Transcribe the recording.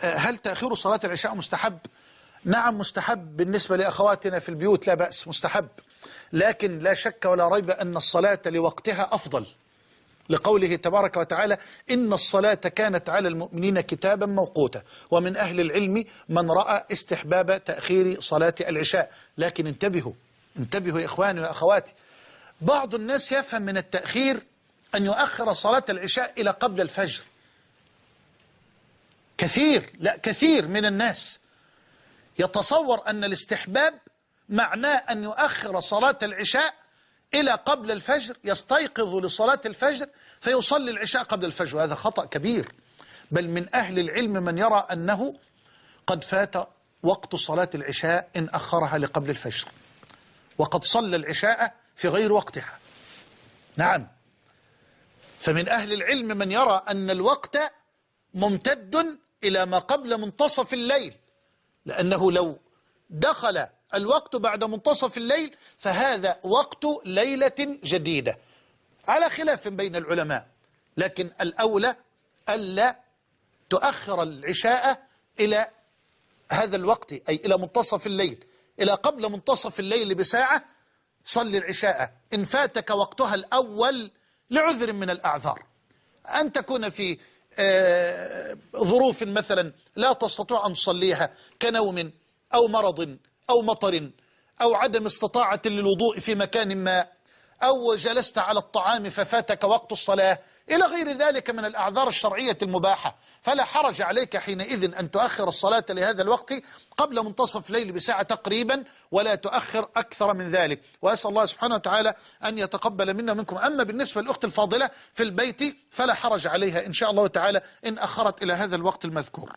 هل تأخير صلاة العشاء مستحب؟ نعم مستحب بالنسبة لأخواتنا في البيوت لا بأس مستحب. لكن لا شك ولا ريب أن الصلاة لوقتها أفضل. لقوله تبارك وتعالى إن الصلاة كانت على المؤمنين كتابا موقوتا. ومن أهل العلم من رأى استحباب تأخير صلاة العشاء. لكن انتبهوا انتبهوا يا إخواني وأخواتي. بعض الناس يفهم من التأخير أن يؤخر صلاة العشاء إلى قبل الفجر. كثير لا كثير من الناس يتصور أن الاستحباب معناه أن يؤخر صلاة العشاء إلى قبل الفجر يستيقظ لصلاة الفجر فيصلي العشاء قبل الفجر وهذا خطأ كبير. بل من أهل العلم من يرى أنه قد فات وقت صلاة العشاء إن أخرها لقبل الفجر وقد صلى العشاء في غير وقتها. نعم. فمن أهل العلم من يرى أن الوقت ممتد إلى ما قبل منتصف الليل. لأنه لو دخل الوقت بعد منتصف الليل فهذا وقت ليلة جديدة. على خلاف بين العلماء لكن الأولى ألا تؤخر العشاء إلى هذا الوقت أي إلى منتصف الليل. إلى قبل منتصف الليل بساعة صلي العشاء. إن فاتك وقتها الأول لعذر من الأعذار. أن تكون في ظروف مثلا لا تستطيع أن تصليها كنوم أو مرض أو مطر أو عدم استطاعة للوضوء في مكان ما أو جلست على الطعام ففاتك وقت الصلاة إلى غير ذلك من الأعذار الشرعية المباحة. فلا حرج عليك حينئذ أن تؤخر الصلاة لهذا الوقت قبل منتصف الليل بساعة تقريبا ولا تؤخر أكثر من ذلك. وأسأل الله سبحانه وتعالى أن يتقبل منا منكم. أما بالنسبة للأخت الفاضلة في البيت فلا حرج عليها إن شاء الله تعالى إن أخرت إلى هذا الوقت المذكور.